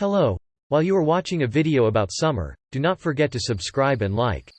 Hello. While you are watching a video about summer, do not forget to subscribe and like.